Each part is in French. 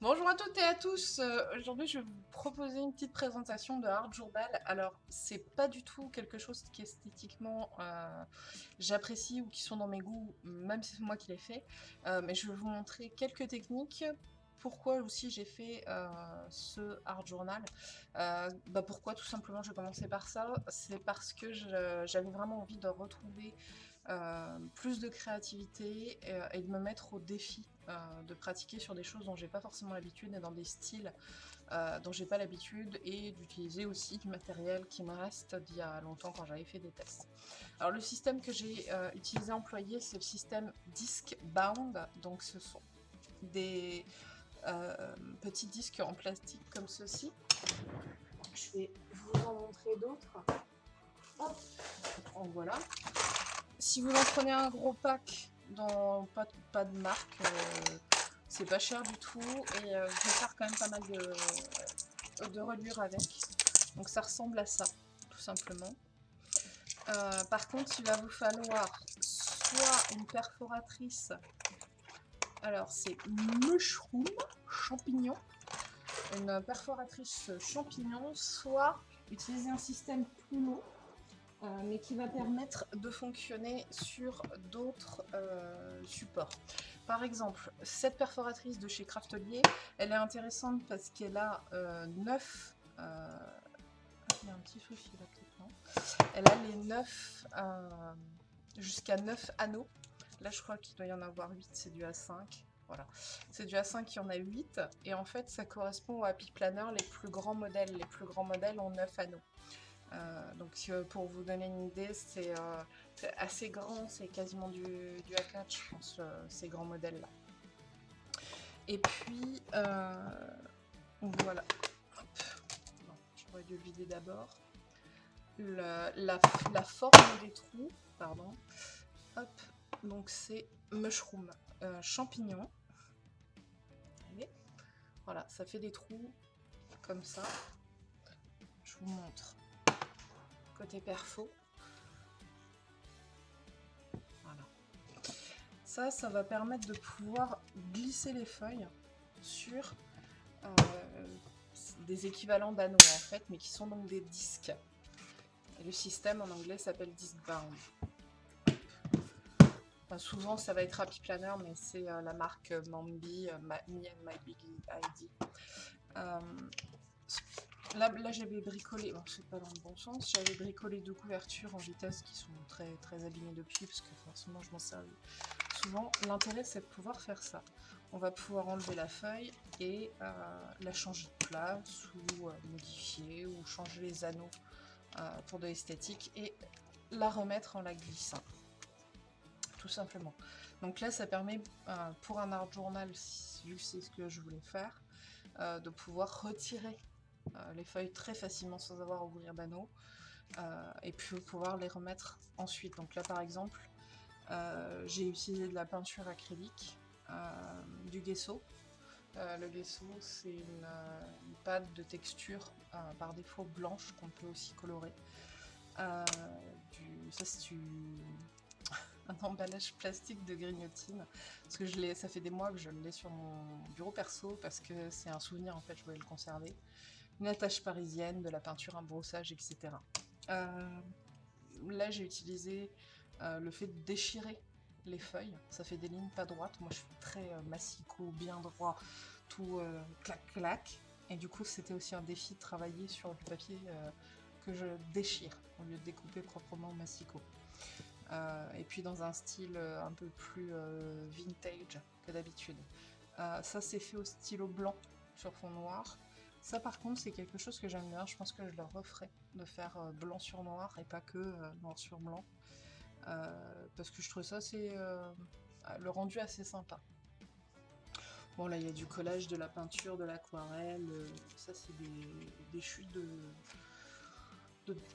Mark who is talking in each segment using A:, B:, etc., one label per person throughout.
A: Bonjour à toutes et à tous. Euh, Aujourd'hui, je vais vous proposer une petite présentation de Art Journal. Alors, c'est pas du tout quelque chose qui esthétiquement euh, j'apprécie ou qui sont dans mes goûts, même si c'est moi qui l'ai fait. Euh, mais je vais vous montrer quelques techniques. Pourquoi aussi j'ai fait ce Art Journal bah Pourquoi tout simplement je vais commencer par ça C'est parce que j'avais vraiment envie de retrouver plus de créativité et, de me mettre au défi euh, de pratiquer sur des choses dont j'ai pas forcément l'habitude et dans des styles euh, dont j'ai pas l'habitude et d'utiliser aussi du matériel qui me reste d'il y a longtemps quand j'avais fait des tests. Alors le système que j'ai euh, utilisé employé c'est le système Disc Bound, donc ce sont des euh, petits disques en plastique comme ceci. Je vais vous en montrer d'autres. En voilà. Si vous en prenez un gros pack dans pas, de marque. Euh, c'est pas cher du tout et euh, je vais faire quand même pas mal de, de reliures avec. Donc ça ressemble à ça, tout simplement. Euh, par contre, il va vous falloir soit une perforatrice. Alors c'est mushroom, champignon. Une perforatrice champignon, soit utiliser un système plumeau euh, mais qui va permettre de fonctionner sur d'autres euh, supports. Par exemple, cette perforatrice de chez Craftelier, elle est intéressante parce qu'elle a 9... Euh, il y a un petit souci là peut-être, Elle a les 9... jusqu'à 9 anneaux. Là, je crois qu'il doit y en avoir 8, c'est du A5. Voilà. C'est du A5 qui en a 8. Et en fait, ça correspond au Happy Planner, les plus grands modèles. Les plus grands modèles ont 9 anneaux. Euh, donc euh, pour vous donner une idée, c'est euh, assez grand, c'est quasiment du, du A4 je pense, ces grands modèles là. Et puis, voilà, j'aurais dû le vider d'abord. La, forme des trous, pardon, donc c'est mushroom, champignon. Voilà, ça fait des trous comme ça. Je vous montre côté perfo. Voilà. Ça, ça va permettre de pouvoir glisser les feuilles sur euh, des équivalents d'anneaux en fait, mais qui sont donc des disques. Le système en anglais s'appelle disc bound. souvent ça va être Happy Planner, mais c'est euh, la marque Mambi, euh, My Big ID. Là, j'avais bricolé, bon c'est pas dans le bon sens, j'avais bricolé deux couvertures en vitesse qui sont très très abîmées depuis parce que forcément je m'en sers souvent. L'intérêt c'est de pouvoir faire ça. On va pouvoir enlever la feuille et euh, la changer de place ou euh, modifier ou changer les anneaux euh, pour de l'esthétique et la remettre en la glissant. Tout simplement. Donc là ça permet pour un art journal, vu que c'est ce que je voulais faire, de pouvoir retirer les feuilles très facilement sans avoir à ouvrir d'anneau. Euh, et puis pouvoir les remettre ensuite. Donc là par exemple, euh, j'ai utilisé de la peinture acrylique, du gesso. le gesso, c'est une, pâte de texture par défaut blanche qu'on peut aussi colorer. Du, ça c'est un emballage plastique de grignotine parce que je ça fait des mois que je l'ai sur mon bureau perso parce que c'est un souvenir en fait je voulais le conserver une attache parisienne, de la peinture, un brossage, etc. Euh, là, j'ai utilisé euh, le fait de déchirer les feuilles. Ça fait des lignes pas droites. Moi, je suis très euh, bien droit, tout clac-clac. Et du coup, c'était aussi un défi de travailler sur du papier que je déchire au lieu de découper proprement massicot. et puis dans un style un peu plus vintage que d'habitude. ça, c'est fait au stylo blanc sur fond noir. Ça par contre c'est quelque chose que j'aime bien, je pense que je le referai, de faire euh, blanc sur noir et pas que euh, noir sur blanc. Euh, parce que je trouve ça c'est le rendu assez sympa. Bon là il y a du collage, de la peinture, de l'aquarelle, ça c'est des, chutes de,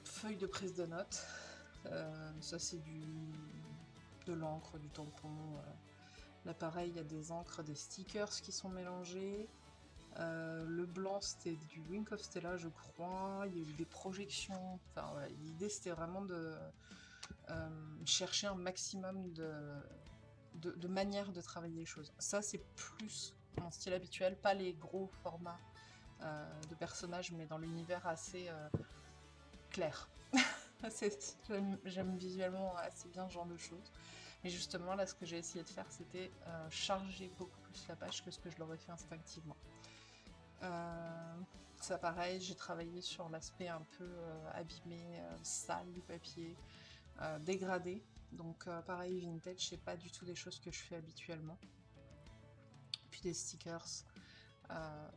A: feuilles de prise de notes. ça c'est du de l'encre, du tampon. Là pareil il y a des encres, des stickers qui sont mélangés. Euh, le blanc c'était du Wink of Stella je crois, il y a eu des projections, enfin l'idée c'était vraiment de euh, chercher un maximum de, de, manières de travailler les choses. Ça c'est plus mon style habituel, pas les gros formats de personnages, mais dans l'univers assez clair. J'aime visuellement assez bien ce genre de choses. Mais justement, là, ce que j'ai essayé de faire, c'était charger beaucoup plus la page que ce que je l'aurais fait instinctivement. Ça, pareil, j'ai travaillé sur l'aspect un peu abîmé, sale du papier, dégradé. Donc euh, pareil, vintage, c'est pas du tout des choses que je fais habituellement. Puis des stickers, euh,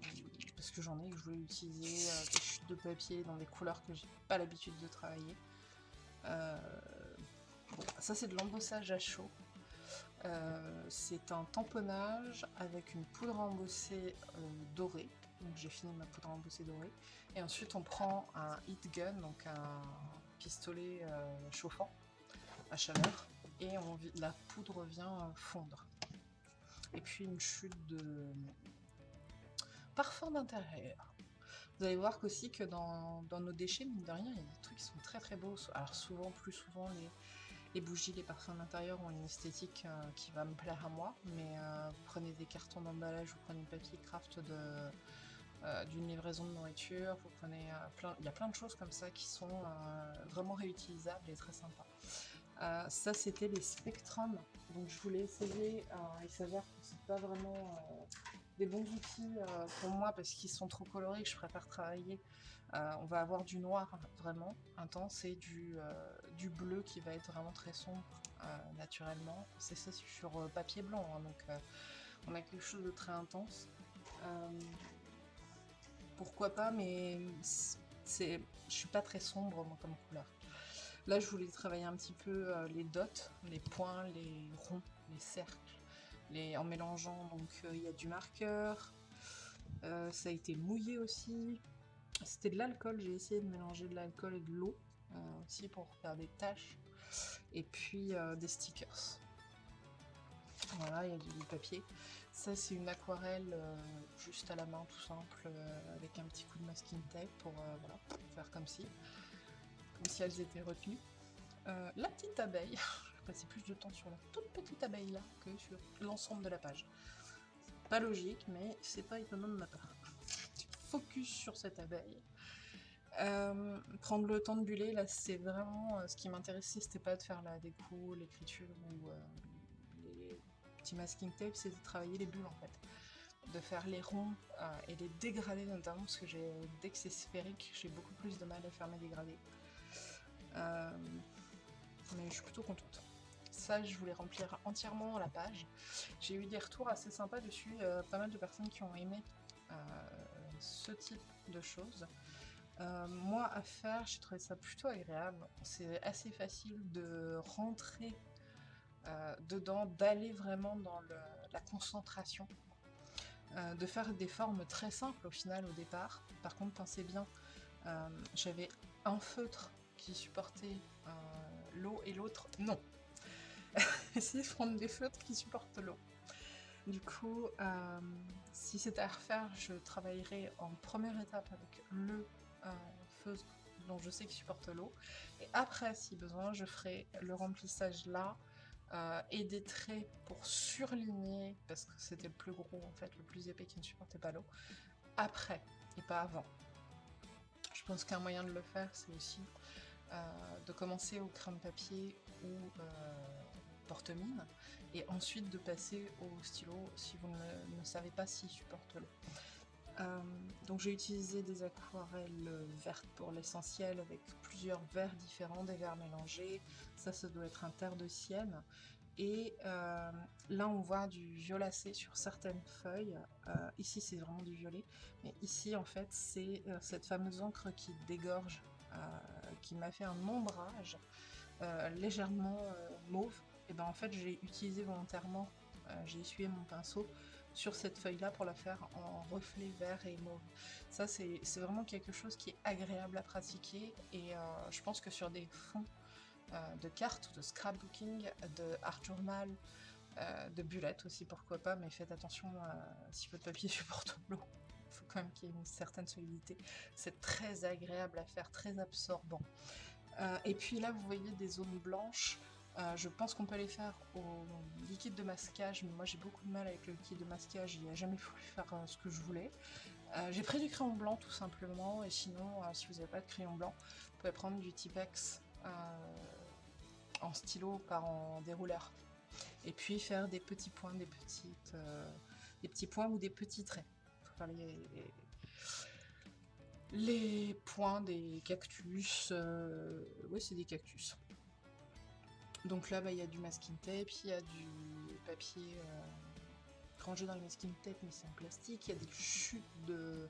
A: parce que j'en ai, que je voulais utiliser, euh, des chutes de papier dans des couleurs que j'ai pas l'habitude de travailler. ça c'est de l'embossage à chaud. c'est un tamponnage avec une poudre embossée dorée. Donc j'ai fini ma poudre embossée dorée. Et ensuite on prend un heat gun, donc un pistolet chauffant à chaleur et la poudre vient fondre. Et puis une chute de parfum d'intérieur. Vous allez voir qu'aussi que dans, nos déchets, mine de rien, il y a des trucs qui sont très très beaux. Alors souvent, plus souvent, les, bougies, les parfums d'intérieur ont une esthétique euh, qui va me plaire à moi. Mais euh, vous prenez des cartons d'emballage, vous prenez papier craft de euh, d'une livraison de nourriture, vous prenez plein, il y a plein de choses comme ça qui sont vraiment réutilisables et très sympas. Euh, ça, c'était les Spectrum. Donc, je voulais essayer. Euh, il s'avère que c'est pas vraiment euh, des bons outils pour moi parce qu'ils sont trop colorés je préfère travailler. on va avoir du noir vraiment intense et du, du bleu qui va être vraiment très sombre naturellement. C'est ça sur papier blanc, hein, donc on a quelque chose de très intense. Pourquoi pas, mais c'est, je suis pas très sombre moi comme couleur. Là, je voulais travailler un petit peu euh, les dots, les points, les ronds, les cercles, les... en mélangeant. Donc, euh, il y a du marqueur. Euh, ça a été mouillé aussi. C'était de l'alcool. J'ai essayé de mélanger de l'alcool et de l'eau aussi pour faire des taches. Et puis des stickers. Voilà, il y a du papier. Ça, c'est une aquarelle juste à la main, tout simple, avec un petit coup de masking tape pour faire comme si comme si elles étaient retenues. Euh, la petite abeille, je vais passer plus de temps sur la toute petite abeille là que sur l'ensemble de la page. Pas logique, mais c'est pas étonnant de ma part. Focus sur cette abeille. Euh, prendre le temps de buller, là c'est vraiment euh, ce qui m'intéressait, c'était pas de faire la déco, l'écriture ou petits masking tapes, c'était de travailler les bulles en fait de faire les ronds et les dégradés notamment parce que dès que c'est sphérique j'ai beaucoup plus de mal à faire mes dégradés euh, mais je suis plutôt contente. Ça, je voulais remplir entièrement la page. J'ai eu des retours assez sympas dessus, euh, pas mal de personnes qui ont aimé euh, ce type de choses. moi, à faire, j'ai trouvé ça plutôt agréable. C'est assez facile de rentrer dedans, d'aller vraiment dans la concentration, de faire des formes très simples au final au départ. Par contre, pensez bien, j'avais un feutre qui supportait euh, l'eau et l'autre non. Essayez de prendre des feutres qui supportent l'eau. Du coup, euh, si c'était à refaire, je travaillerai en première étape avec le euh, feutre dont je sais qu'il supporte l'eau. Et après, si besoin, je ferai le remplissage là et des traits pour surligner, parce que c'était le plus gros en fait, le plus épais qui ne supportait pas l'eau, après et pas avant. Je pense qu'un moyen de le faire, c'est aussi euh, de commencer au crème papier ou euh, porte-mine et ensuite de passer au stylo si vous ne, savez pas s'il supporte l'eau. Euh, donc j'ai utilisé des aquarelles vertes pour l'essentiel avec plusieurs verres différents, des verres mélangés. Ça, ça doit être un terre de sienne. Et là, on voit du violacé sur certaines feuilles. ici, c'est vraiment du violet. Mais ici, en fait, c'est cette fameuse encre qui dégorge euh, qui m'a fait un ombrage euh, légèrement euh, mauve, et ben en fait j'ai utilisé volontairement, j'ai essuyé mon pinceau sur cette feuille là pour la faire en reflet vert et mauve. Ça c'est vraiment quelque chose qui est agréable à pratiquer et je pense que sur des fonds de cartes, de scrapbooking, de art journal, de bullettes aussi pourquoi pas, mais faites attention si votre papier supporte l'eau faut quand même qu'il y ait une certaine solidité. C'est très agréable à faire, très absorbant. Euh, et puis là, vous voyez des zones blanches. Je pense qu'on peut les faire au liquide de masquage, mais moi j'ai beaucoup de mal avec le liquide de masquage, il n'a jamais voulu faire ce que je voulais. j'ai pris du crayon blanc tout simplement, et sinon, si vous n'avez pas de crayon blanc, vous pouvez prendre du Tipex en stylo par en dérouleur. Et puis faire des petits points, des petites, des petits points ou des petits traits. les, points des cactus, oui c'est des cactus. Donc là, bah, il y a du masking tape, il y a du papier euh, rangé dans le masking tape, mais c'est en plastique. Il y a des chutes de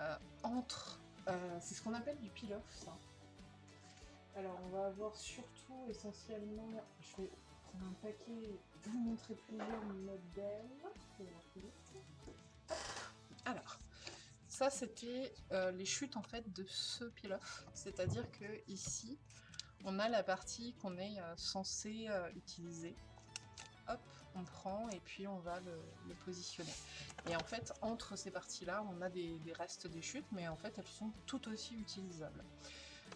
A: euh, entre. Euh, c'est ce qu'on appelle du peel-off, ça. Alors, on va avoir surtout, essentiellement, je vais prendre un paquet, vous montrer plusieurs modèles. Alors, ça c'était les chutes en fait de ce peel-off, c'est-à-dire que ici, on a la partie qu'on est euh, censé euh, utiliser. Hop, on prend et puis on va le, positionner. Et en fait, entre ces parties-là, on a des, restes des chutes, mais en fait, elles sont tout aussi utilisables.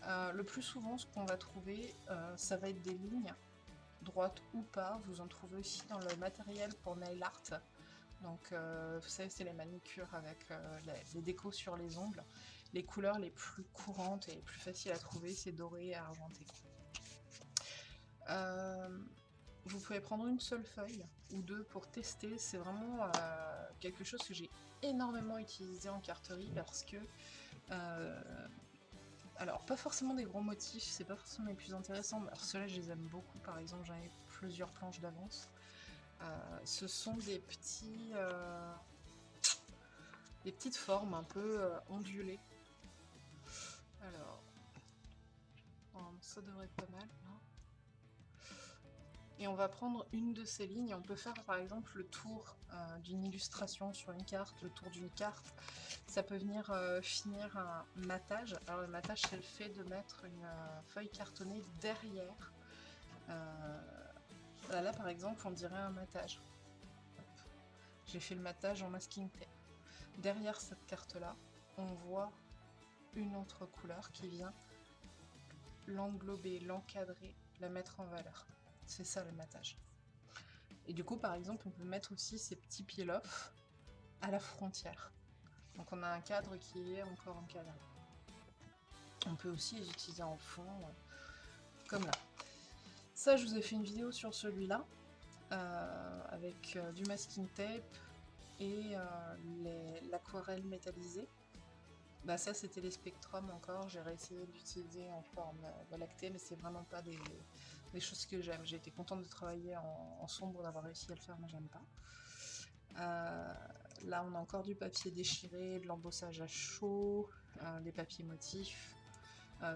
A: Euh, le plus souvent, ce qu'on va trouver, ça va être des lignes, droites ou pas. Vous en trouvez aussi dans le matériel pour nail art. Donc, vous savez, c'est les manicures avec les décos sur les ongles. Les couleurs les plus courantes et les plus faciles à trouver, c'est doré et argenté. Euh, vous pouvez prendre une seule feuille ou deux pour tester. C'est vraiment euh, quelque chose que j'ai énormément utilisé en carterie parce que... Euh, alors, pas forcément des gros motifs, c'est pas forcément les plus intéressants. Alors, ceux-là, je les aime beaucoup. Par exemple, j'en ai plusieurs planches d'avance. ce sont des petits... des petites formes un peu ondulées ça devrait être pas mal. et on va prendre une de ces lignes. On peut faire par exemple le tour euh, d'une illustration sur une carte, le tour d'une carte. Ça peut venir euh, finir un matage. Alors le matage c'est le fait de mettre une euh, feuille cartonnée derrière. là par exemple on dirait un matage. J'ai fait le matage en masking tape. Derrière cette carte là, on voit une autre couleur qui vient l'englober, l'encadrer, la mettre en valeur. C'est ça le matage. Et du coup, par exemple, on peut mettre aussi ces petits peel-off à la frontière. Donc on a un cadre qui est encore encadré. On peut aussi les utiliser en fond, euh, comme là. Ça, je vous ai fait une vidéo sur celui-là, euh, avec euh, du masking tape et l'aquarelle métallisée. Bah ça c'était les spectrums encore, j'ai réessayé d'utiliser en forme euh, lactée mais c'est vraiment pas des, choses que j'aime. J'ai été contente de travailler en, sombre, d'avoir réussi à le faire mais j'aime pas. Euh, là on a encore du papier déchiré, de l'embossage à chaud, euh, des papiers motifs,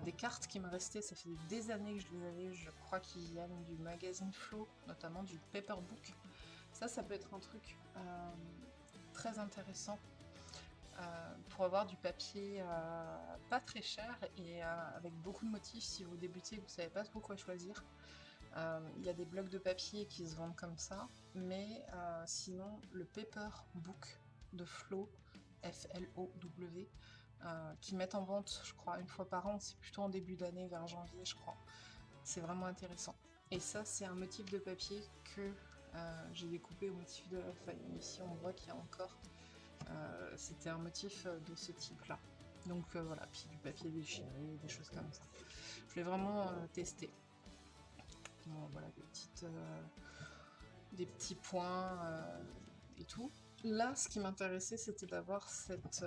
A: des cartes qui me restaient, ça fait des années que je les avais, je crois qu'il y a du magazine Flow, notamment du paperbook. Ça, ça peut être un truc très intéressant pour avoir du papier euh, pas très cher et euh, avec beaucoup de motifs si vous débutez et vous savez pas trop quoi choisir. Il y a des blocs de papier qui se vendent comme ça, mais sinon le paper book de Flow, F-L-O-W, qui mettent en vente je crois une fois par an, c'est plutôt en début d'année vers janvier je crois. C'est vraiment intéressant. Et ça c'est un motif de papier que j'ai découpé au motif de la feuille. Ici on voit qu'il y a encore euh, c'était un motif euh, de ce type-là. Donc euh, voilà, puis du papier déchiré, des choses comme ça. Je voulais vraiment tester. voilà, des, petites, des petits points et tout. Là, ce qui m'intéressait, c'était d'avoir cette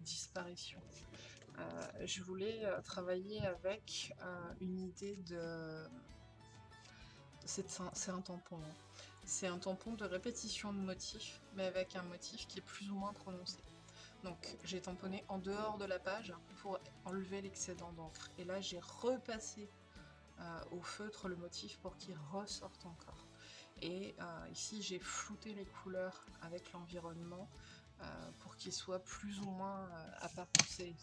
A: disparition. je voulais travailler avec une idée de... C'est un, tampon. Hein. C'est un tampon de répétition de motifs, mais avec un motif qui est plus ou moins prononcé. Donc j'ai tamponné en dehors de la page pour enlever l'excédent d'encre. Et là j'ai repassé euh, au feutre le motif pour qu'il ressorte encore. Et euh, ici j'ai flouté les couleurs avec l'environnement euh, pour qu'il soit plus ou moins apparenté.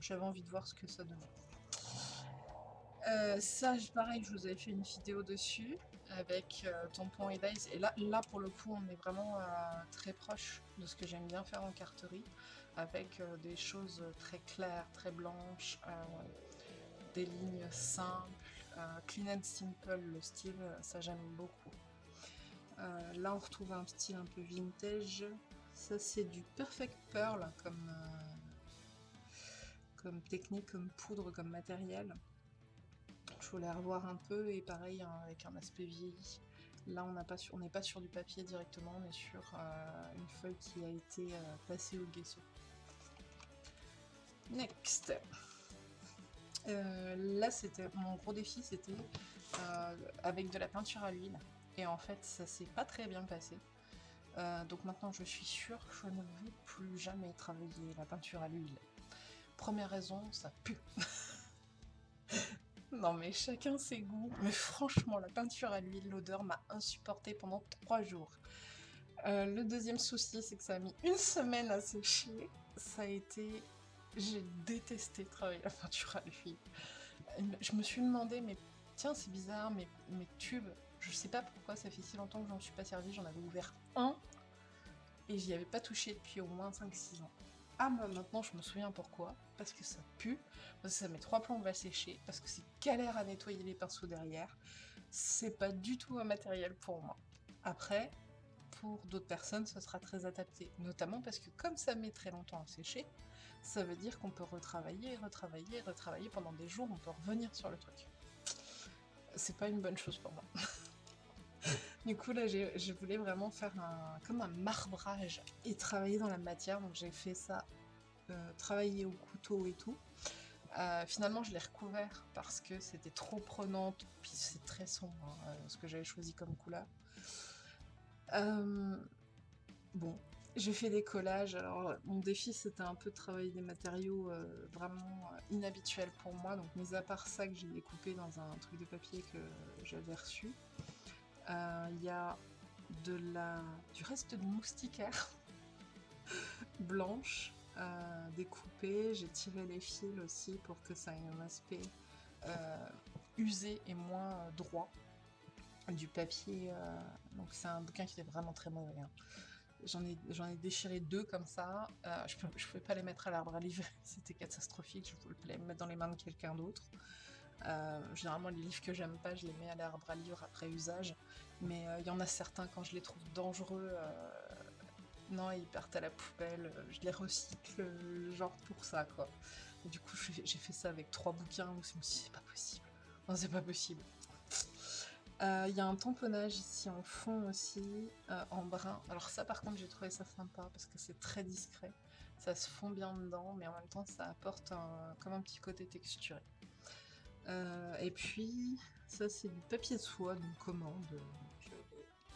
A: J'avais envie de voir ce que ça donnait. ça, pareil, je vous avais fait une vidéo dessus avec euh, tampon et dice. Et là, là, pour le coup, on est vraiment euh, très proche de ce que j'aime bien faire en carterie, avec euh, des choses très claires, très blanches, des lignes simples, clean and simple le style, ça j'aime beaucoup. là on retrouve un style un peu vintage. Ça c'est du Perfect Pearl comme, comme technique, comme poudre, comme matériel. Je voulais revoir un peu et pareil hein, avec un aspect vieilli. Là, on n'est pas, sur, du papier directement, on est sur euh, une feuille qui a été euh, passée au gesso. Next euh, Là, c'était mon gros défi, c'était avec de la peinture à l'huile. Et en fait, ça s'est pas très bien passé. donc maintenant, je suis sûre que je ne vais plus jamais travailler la peinture à l'huile. Première raison, ça pue Non mais chacun ses goûts. Mais franchement, la peinture à l'huile, l'odeur m'a insupporté pendant trois jours. Euh, le deuxième souci, c'est que ça a mis une semaine à sécher. Ça a été... J'ai détesté travailler la peinture à l'huile. Je me suis demandé, mais tiens, c'est bizarre, mes tubes, je sais pas pourquoi ça fait si longtemps que j'en suis pas servi, j'en avais ouvert un, et j'y avais pas touché depuis au moins 5-6 ans. Ah, maintenant je me souviens pourquoi. Parce que ça pue, parce que ça met trois plombes à sécher, parce que c'est galère à nettoyer les pinceaux derrière. C'est pas du tout un matériel pour moi. Après, pour d'autres personnes, ce sera très adapté. Notamment parce que comme ça met très longtemps à sécher, ça veut dire qu'on peut retravailler, retravailler, retravailler pendant des jours, on peut revenir sur le truc. C'est pas une bonne chose pour moi. du coup là je voulais vraiment faire un, comme un marbrage et travailler dans la matière, donc j'ai fait ça, euh, travailler au couteau et tout. Euh, finalement je l'ai recouvert parce que c'était trop prenante, puis c'est très sombre hein, euh, ce que j'avais choisi comme couleur. bon, j'ai fait des collages, alors mon défi c'était un peu de travailler des matériaux vraiment inhabituels pour moi, donc mis à part ça que j'ai découpé dans un truc de papier que j'avais reçu, il y a de la, du reste de moustiquaire blanche euh, découpée. J'ai tiré les fils aussi pour que ça ait un aspect euh, usé et moins droit du papier. donc c'est un bouquin qui est vraiment très mauvais. Hein. J'en ai, ai, déchiré deux comme ça. je ne pouvais pas les mettre à l'arbre à livre, c'était catastrophique. Je voulais les mettre dans les mains de quelqu'un d'autre. Euh, généralement, les livres que j'aime pas, je les mets à l'arbre à livre après usage. Mais il euh, y en a certains, quand je les trouve dangereux, euh, non, ils partent à la poubelle. Je les recycle, genre pour ça, quoi. Du coup, j'ai fait ça avec trois bouquins où je me suis dit, c'est pas possible. Non, c'est pas possible. Il y a un tamponnage ici en fond aussi, en brun. Alors ça par contre j'ai trouvé ça sympa parce que c'est très discret. Ça se fond bien dedans mais en même temps ça apporte comme un petit côté texturé. Euh, et puis, ça c'est du papier de soie, d'une commande. J'ai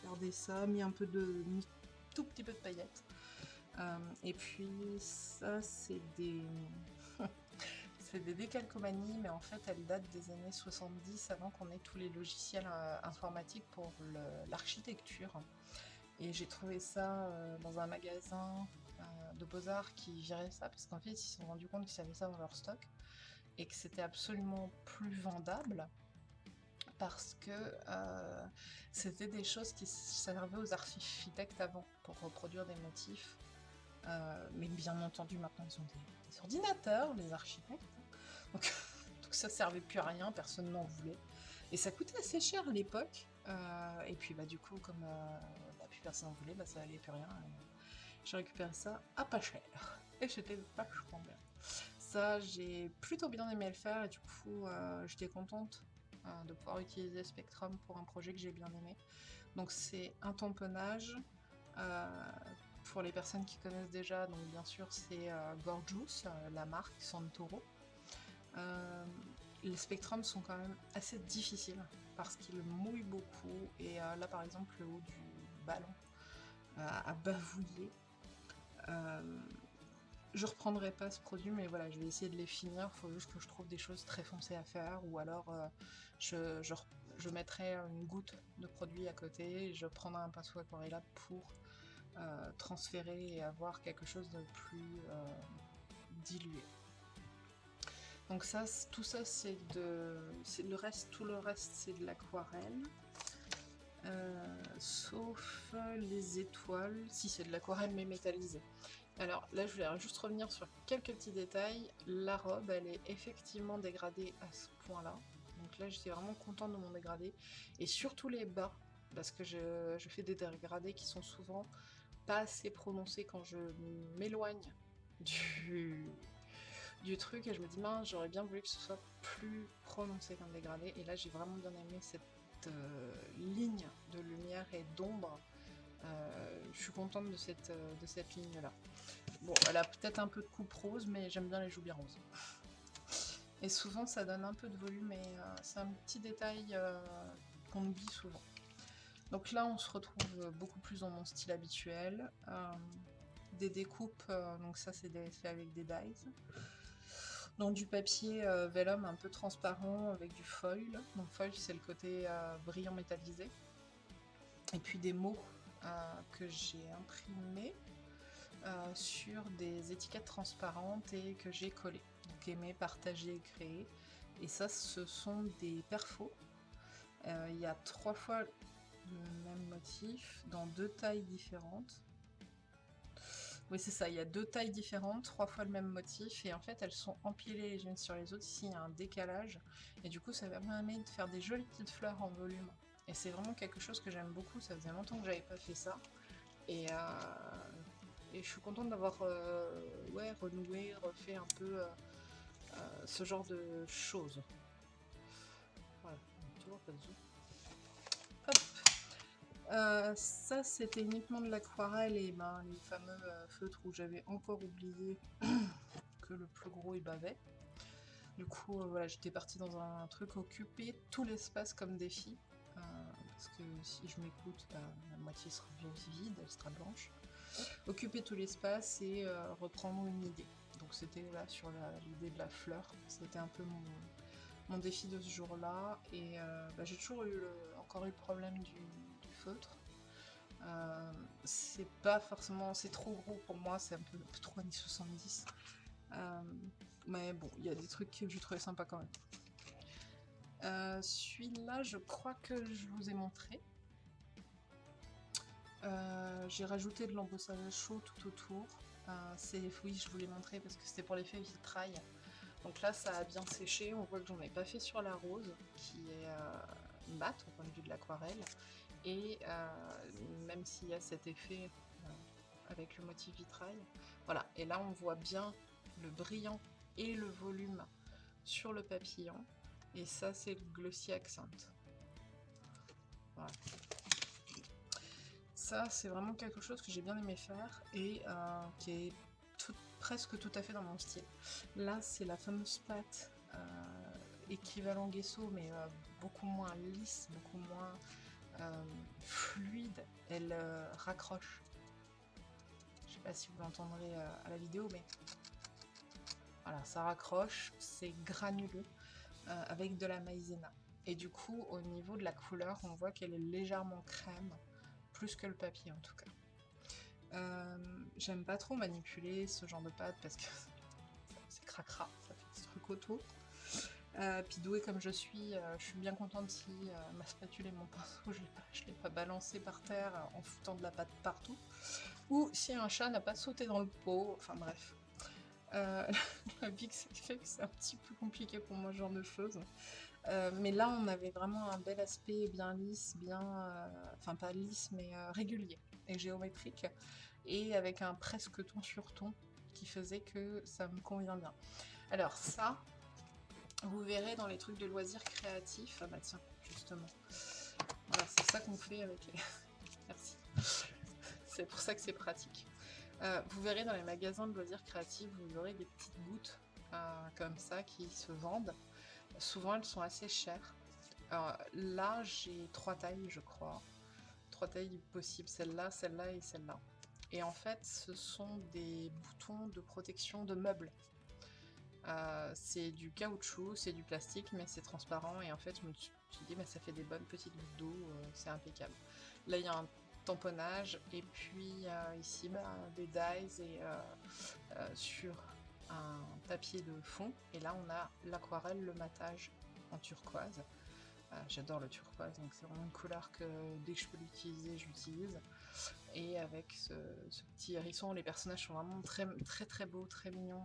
A: gardé ça, mis un peu de... tout petit peu de paillettes. Euh, et puis, ça c'est des... c'est des décalcomanies, mais en fait elles datent des années 70, avant qu'on ait tous les logiciels euh, informatiques pour l'architecture. Et j'ai trouvé ça dans un magasin de Beaux-Arts qui gérait ça, parce qu'en fait ils se sont rendus compte qu'ils avaient ça dans leur stock et que c'était absolument plus vendable parce que euh, c'était des choses qui servaient aux architectes avant pour reproduire des motifs. Euh, mais bien entendu, maintenant, ils ont des, ordinateurs, les architectes. Donc, donc, ça servait plus à rien, personne n'en voulait. Et ça coûtait assez cher à l'époque. Euh, et puis, bah, du coup, comme bah, plus personne n'en voulait, bah, ça allait plus rien. J'ai récupéré ça à pas cher. Et c'était vachement bien j'ai plutôt bien aimé le faire et du coup, euh, j'étais contente euh, de pouvoir utiliser Spectrum pour un projet que j'ai bien aimé. Donc c'est un tamponnage. Euh, pour les personnes qui connaissent déjà, donc bien sûr c'est Gorgeous, la marque Santoro. les spectrums sont quand même assez difficiles parce qu'ils mouillent beaucoup et là par exemple le haut du ballon a bavouillé. Je reprendrai pas ce produit, mais voilà, je vais essayer de les finir. Il faut juste que je trouve des choses très foncées à faire, ou alors euh, je, mettrai une goutte de produit à côté, je prendrai un pinceau aquarella pour euh, transférer et avoir quelque chose de plus euh, dilué. Donc ça, tout ça, c'est de, le reste, tout le reste, c'est de l'aquarelle. sauf les étoiles, si c'est de l'aquarelle mais métallisée. Alors là, je voulais juste revenir sur quelques petits détails. La robe, elle est effectivement dégradée à ce point-là. Donc là, j'étais vraiment contente de mon dégradé. Et surtout les bas, parce que je, fais des dégradés qui sont souvent pas assez prononcés quand je m'éloigne du, truc. Et je me dis, mince, j'aurais bien voulu que ce soit plus prononcé comme dégradé. Et là, j'ai vraiment bien aimé cette euh, ligne de lumière et d'ombre. Euh, je suis contente de cette, euh, de cette ligne-là. Bon, elle a peut-être un peu de coupe rose, mais j'aime bien les joues bien roses. Et souvent, ça donne un peu de volume, mais c'est un petit détail qu'on oublie souvent. Donc là, on se retrouve beaucoup plus dans mon style habituel. des découpes, donc ça, c'est fait avec des dies dans du papier euh, vellum un peu transparent avec du foil. Donc foil c'est le côté euh, brillant métallisé. Et puis des mots euh, que j'ai imprimés sur des étiquettes transparentes et que j'ai collées. Donc aimer, partager, créer. Et ça ce sont des perfos. Il y a trois fois le même motif dans deux tailles différentes. Oui, c'est ça, il y a deux tailles différentes, trois fois le même motif, et en fait elles sont empilées les unes sur les autres, ici il y a un décalage, et du coup ça permet de faire des jolies petites fleurs en volume. Et c'est vraiment quelque chose que j'aime beaucoup, ça faisait longtemps que j'avais pas fait ça, et, euh, je suis contente d'avoir euh, renoué, refait un peu euh, ce genre de choses. Voilà, toujours pas de euh, ça, c'était uniquement de l'aquarelle et ben, les fameux feutres où j'avais encore oublié que le plus gros il bavait. Du coup, voilà, j'étais partie dans un truc occuper tout l'espace comme défi. Parce que si je m'écoute, ben, la moitié sera vide, elle sera blanche. Occuper tout l'espace et reprendre une idée. Donc c'était là sur l'idée de la fleur. C'était un peu mon, défi de ce jour-là. Et ben, j'ai toujours eu encore eu le problème du, euh, c'est pas forcément, c'est trop gros pour moi, c'est un peu, trop années 70. Euh, mais bon, il y a des trucs que je trouvais sympa quand même. Euh, celui-là, je crois que je vous ai montré. J'ai rajouté de l'embossage chaud tout autour. c'est oui, je vous l'ai montré parce que c'était pour l'effet vitrail. Donc là, ça a bien séché. On voit que j'en ai pas fait sur la rose, qui est mat au point de vue de l'aquarelle. Et euh, même s'il y a cet effet euh, avec le motif vitrail, voilà. Et là, on voit bien le brillant et le volume sur le papillon. Et ça, c'est le Glossy Accent. Voilà. Ça, c'est vraiment quelque chose que j'ai bien aimé faire et euh, qui est presque tout à fait dans mon style. Là, c'est la fameuse pâte équivalent Gesso, mais beaucoup moins lisse, beaucoup moins euh, fluide, elle euh, raccroche. Je sais pas si vous l'entendrez euh, à la vidéo, mais voilà, ça raccroche, c'est granuleux avec de la maïzena. Et du coup, au niveau de la couleur, on voit qu'elle est légèrement crème, plus que le papier en tout cas. J'aime pas trop manipuler ce genre de pâte parce que c'est cracra, ça fait des trucs autour. Euh, puis douée comme je suis, euh, je suis bien contente si euh, ma spatule et mon pinceau, je ne l'ai pas balancé par terre en foutant de la pâte partout. Ou si un chat n'a pas sauté dans le pot, enfin bref. La Bix fait que c'est un petit peu compliqué pour moi ce genre de choses. mais là on avait vraiment un bel aspect bien lisse, bien... enfin pas lisse mais régulier et géométrique. Et avec un presque ton sur ton qui faisait que ça me convient bien. Alors ça, vous verrez dans les trucs de loisirs créatifs. Ah bah tiens, justement. C'est ça qu'on fait avec les... Merci. c'est pour ça que c'est pratique. Euh, vous verrez dans les magasins de loisirs créatifs, vous aurez des petites gouttes euh, comme ça qui se vendent. Souvent, elles sont assez chères. Là, j'ai trois tailles, je crois. Trois tailles possibles. Celle-là, celle-là et celle-là. Et en fait, ce sont des boutons de protection de meubles. Euh, c'est du caoutchouc, c'est du plastique, mais c'est transparent. Et en fait, je me suis dit, bah, ça fait des bonnes petites gouttes d'eau, c'est impeccable. Là, il y a un tamponnage, et puis ici, bah, des dies et euh, sur un papier de fond. Et là, on a l'aquarelle, le matage en turquoise. J'adore le turquoise, donc c'est vraiment une couleur que dès que je peux l'utiliser, j'utilise. Et avec ce, petit hérisson, les personnages sont vraiment très très très beaux, très mignons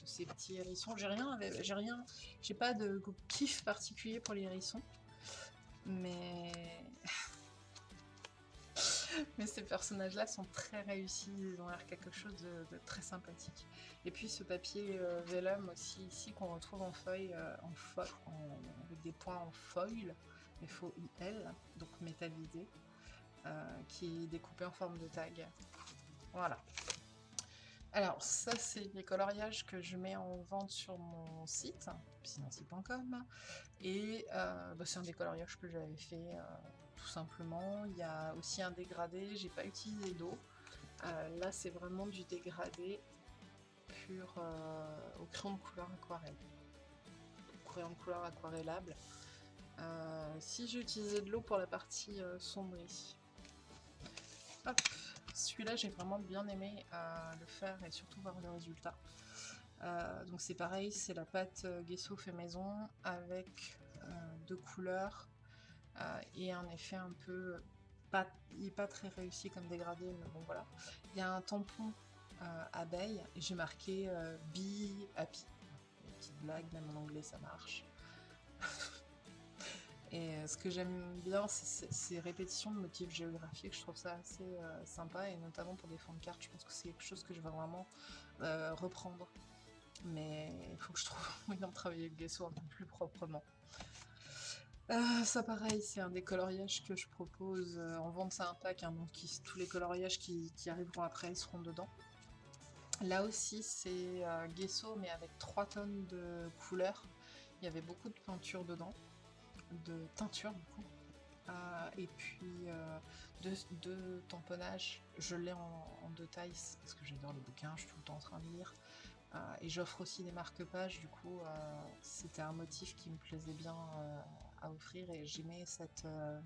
A: de ces petits hérissons. J'ai rien, j'ai rien, j'ai pas de kiff particulier pour les hérissons, mais mais ces personnages-là sont très réussis, ils ont l'air quelque chose de, très sympathique. Et puis ce papier euh, vellum aussi ici qu'on retrouve en feuille, euh, avec des points en foil, F-O-I-L, donc métallisé, euh, qui est découpé en forme de tag. Voilà. Alors ça c'est les coloriages que je mets en vente sur mon site, piscinancy.com, et bah, c'est un des coloriages que j'avais fait tout simplement. Il y a aussi un dégradé, j'ai pas utilisé d'eau. Euh, là, c'est vraiment du dégradé pur euh, au crayon de couleur aquarelle. crayon de couleur aquarellable. Euh, si j'ai utilisé de l'eau pour la partie sombre ici. Celui-là, j'ai vraiment bien aimé le faire et surtout voir le résultat. donc c'est pareil, c'est la pâte Gesso fait maison avec deux couleurs et un effet un peu il n'est pas très réussi comme dégradé, mais bon voilà. Il y a un tampon euh, abeille, et j'ai marqué euh, Be Happy. Une petite blague, même en anglais ça marche. et ce que j'aime bien, c'est ces répétitions de motifs géographiques, je trouve ça assez sympa, et notamment pour des fonds de cartes, je pense que c'est quelque chose que je vais vraiment reprendre. Mais il faut que je trouve moyen de travailler le gesso un peu plus proprement. Ah, ça pareil, c'est un des coloriages que je propose euh, en vente, c'est un pack, hein, donc tous les coloriages qui, arriveront après seront dedans. Là aussi c'est euh, Gesso mais avec 3 tonnes de couleurs, il y avait beaucoup de peinture dedans, de teinture du coup, euh, et puis deux, tamponnages, je l'ai en, en, deux tailles parce que j'adore les bouquins, je suis tout le temps en train de lire, et j'offre aussi des marque-pages, du coup c'était un motif qui me plaisait bien à offrir et j'aimais cette, euh,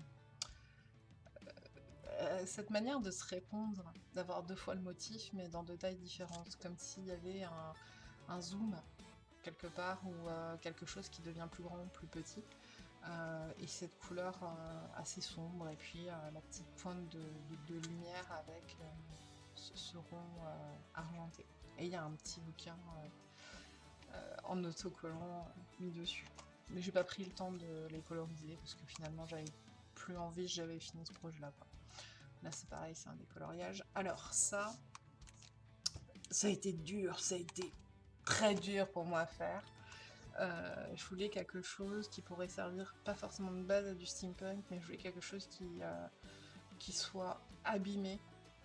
A: euh, cette manière de se répondre, d'avoir deux fois le motif mais dans deux tailles différentes, comme s'il y avait un, zoom quelque part ou euh, quelque chose qui devient plus grand plus petit. et cette couleur assez sombre et puis la petite pointe de, lumière avec ce, rond argenté. Et il y a un petit bouquin en autocollant mis dessus. Mais j'ai pas pris le temps de les coloriser parce que finalement j'avais plus envie, j'avais fini ce projet là. Là c'est pareil, c'est un décoloriage. Alors ça, ça a été dur, ça a été très dur pour moi à faire. Euh, je voulais quelque chose qui pourrait servir pas forcément de base à du steampunk, mais je voulais quelque chose qui, euh, qui soit abîmé.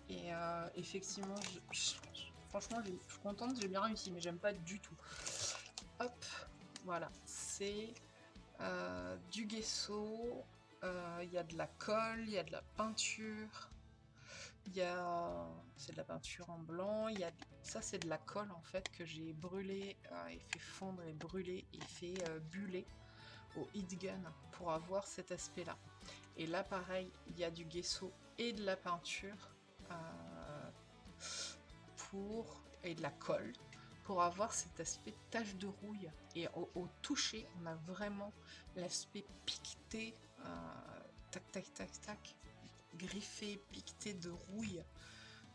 A: Et euh, effectivement, franchement, je suis contente, j'ai bien réussi, mais j'aime pas du tout. Hop, voilà, c'est euh, du gesso, euh, il y a de la colle, il y a de la peinture, il y a... c'est de la peinture en blanc, y a... ça c'est de la colle en fait que j'ai brûlé euh, et fait fondre et brûler et fait buller au heat gun pour avoir cet aspect là. Et là pareil, il y a du gesso et de la peinture pour et de la colle pour avoir cet aspect tache de rouille. Et au, toucher, on a vraiment l'aspect piqueté, euh, tac tac tac tac, griffé, piqueté de rouille.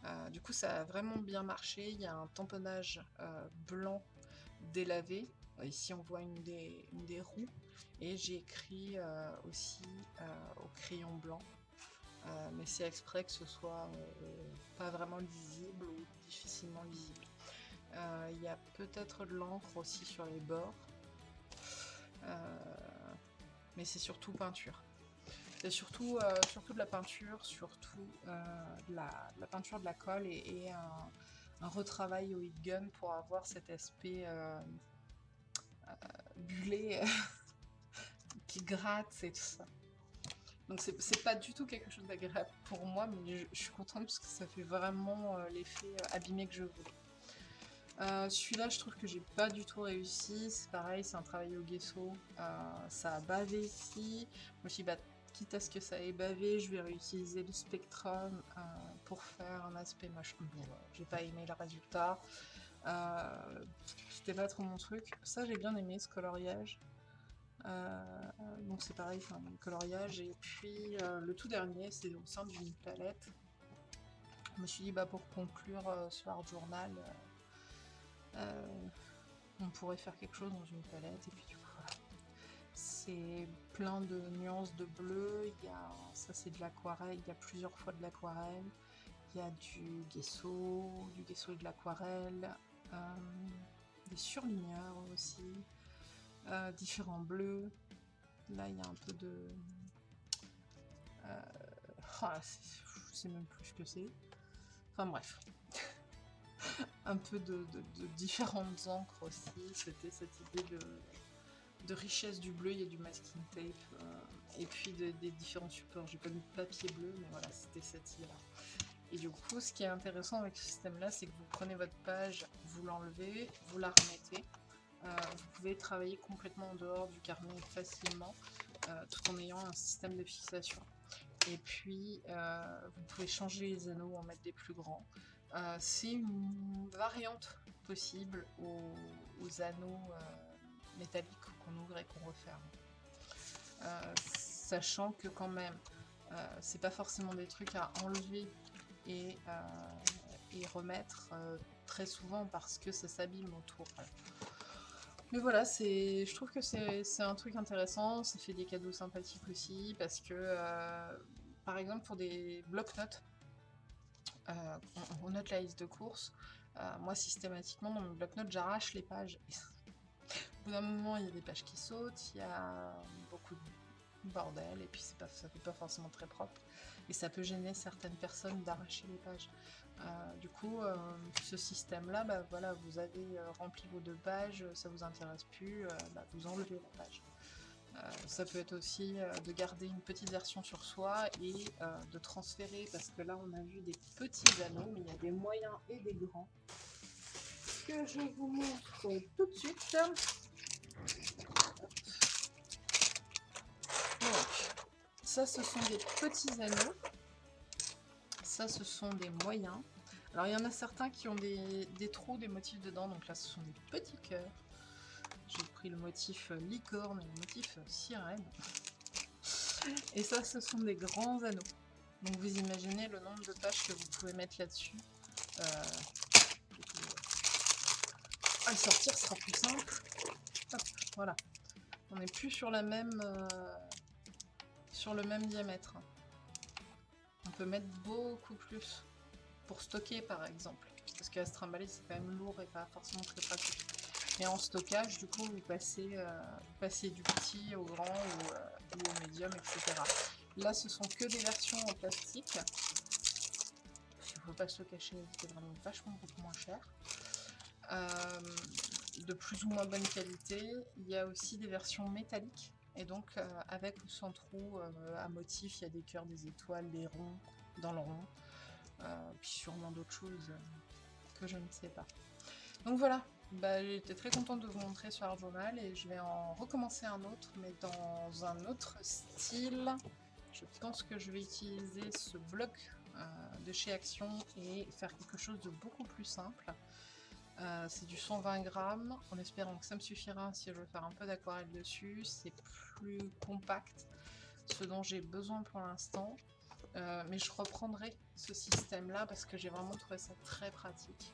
A: Euh, du coup, ça a vraiment bien marché. Il y a un tamponnage euh, blanc délavé. Ici, on voit une des, une des roues. Et j'ai écrit aussi au crayon blanc. mais c'est exprès que ce soit pas vraiment lisible ou difficilement lisible. Euh, il y a peut-être de l'encre aussi sur les bords. Euh, mais c'est surtout peinture. C'est surtout, euh, surtout de la peinture, surtout de la, peinture de la colle et, un, retravail au heat gun pour avoir cet aspect bullé qui gratte et tout ça. Donc c'est pas du tout quelque chose d'agréable pour moi, mais je, je, suis contente parce que ça fait vraiment l'effet abîmé que je voulais. Euh, celui-là, je trouve que j'ai pas du tout réussi. C'est pareil, c'est un travail au gesso. Euh, ça a bavé ici. Je bah, quitte à ce que ça ait bavé, je vais réutiliser le Spectrum euh, pour faire un aspect machin. j'ai pas aimé le résultat. C'était pas trop mon truc. Ça, j'ai bien aimé ce coloriage. donc c'est pareil, enfin, le coloriage. Et puis le tout dernier, c'est au sein d'une palette. Je me suis dit, bah, pour conclure ce Art Journal, on pourrait faire quelque chose dans une palette. Et puis du coup, c'est plein de nuances de bleu. Il y a, ça c'est de l'aquarelle, il y a plusieurs fois de l'aquarelle. Il y a du gesso, du gesso et de l'aquarelle, euh, des surligneurs aussi, euh, différents bleus. Là il y a un peu de... Euh, ah, je sais même plus ce que c'est. Enfin bref. un peu de, différentes encres aussi. C'était cette idée de, richesse du bleu. Il y a du masking tape. et puis des différents supports. J'ai pas mis de papier bleu, mais voilà, c'était cette idée-là. Et du coup, ce qui est intéressant avec ce système-là, c'est que vous prenez votre page, vous l'enlevez, vous la remettez. Euh, vous pouvez travailler complètement en dehors du carnet facilement, euh, tout en ayant un système de fixation. Et puis, euh, vous pouvez changer les anneaux, en mettre des plus grands. C'est une variante possible aux, anneaux métalliques qu'on ouvre et qu'on referme. sachant que quand même, c'est pas forcément des trucs à enlever et, euh, remettre euh, très souvent parce que ça s'abîme autour. Mais voilà, je trouve que c'est un truc intéressant, ça fait des cadeaux sympathiques aussi, parce que, euh, par exemple, pour des blocs-notes, on, note la liste de courses, moi, systématiquement, dans mon bloc-notes, j'arrache les pages. Au bout d'un moment, il y a des pages qui sautent, il y a beaucoup de bordel, et puis pas, ça fait pas forcément très propre et ça peut gêner certaines personnes d'arracher les pages. Euh, du coup, euh, ce système-là, bah, voilà, vous avez euh, rempli vos deux pages, ça vous intéresse plus, bah, vous enlevez la page. Ça peut être aussi de garder une petite version sur soi et de transférer, parce que là on a vu des petits anneaux, mais il y a des moyens et des grands, que je vous montre tout de suite. Ça, ce sont des petits anneaux. Ça, ce sont des moyens. Alors, il y en a certains qui ont des, trous, des motifs dedans. Donc là, ce sont des petits cœurs. Le motif licorne et le motif sirène. Et ça, ce sont des grands anneaux. Donc vous imaginez le nombre de pages que vous pouvez mettre là-dessus. Euh, à le sortir sera plus simple. voilà. On n'est plus sur la même... Euh, le même diamètre. On peut mettre beaucoup plus pour stocker par exemple. Parce que la trimballer c'est quand même lourd et pas forcément très pratique. Et en stockage, du coup, vous passez, euh, du petit au grand ou, euh, au médium, etc. Là, ce sont que des versions en plastique. Il ne faut pas se cacher, c'est vraiment vachement beaucoup moins cher. Euh, de plus ou moins bonne qualité. Il y a aussi des versions métalliques et donc, avec ou sans trou, à motif, il y a des cœurs, des étoiles, des ronds dans le rond. Puis sûrement d'autres choses que je ne sais pas. Donc voilà, bah, j'étais très contente de vous montrer ce Art Journal et je vais en recommencer un autre, mais dans un autre style. Je pense que je vais utiliser ce bloc de chez Action et faire quelque chose de beaucoup plus simple. Euh, c'est du 120 grammes, en espérant que ça me suffira si je veux faire un peu d'aquarelle dessus. C'est plus compact, ce dont j'ai besoin pour l'instant. Euh, mais je reprendrai ce système-là parce que j'ai vraiment trouvé ça très pratique.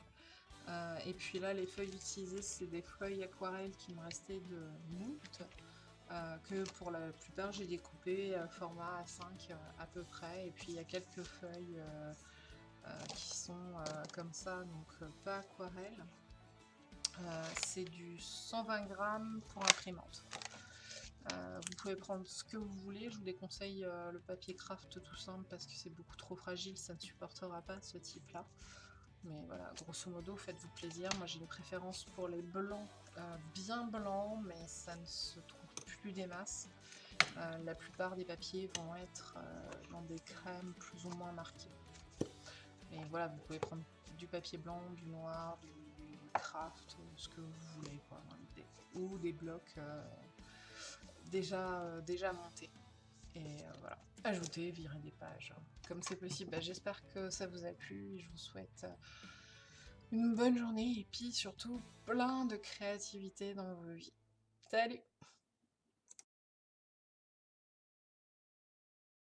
A: Euh, et puis là, les feuilles utilisées, c'est des feuilles aquarelles qui me restaient de moult, que pour la plupart j'ai découpé format A5 à peu près. Et puis il y a quelques feuilles euh, qui sont euh, comme ça, donc euh, pas aquarelle. c'est du 120 grammes pour imprimante. vous pouvez prendre ce que vous voulez, je vous déconseille le papier craft tout simple parce que c'est beaucoup trop fragile, ça ne supportera pas ce type là. Mais voilà, grosso modo, faites-vous plaisir. Moi j'ai une préférence pour les blancs, bien blancs, mais ça ne se trouve plus des masses. la plupart des papiers vont être dans des crèmes plus ou moins marquées. Et voilà, vous pouvez prendre du papier blanc, du noir, du craft, ce que vous voulez, quoi, ou des blocs euh, déjà, euh, déjà montés. Et euh, voilà, ajouter, virer des pages, comme c'est possible. Bah, j'espère que ça vous a plu et je vous souhaite une bonne journée et puis surtout plein de créativité dans vos vies. Salut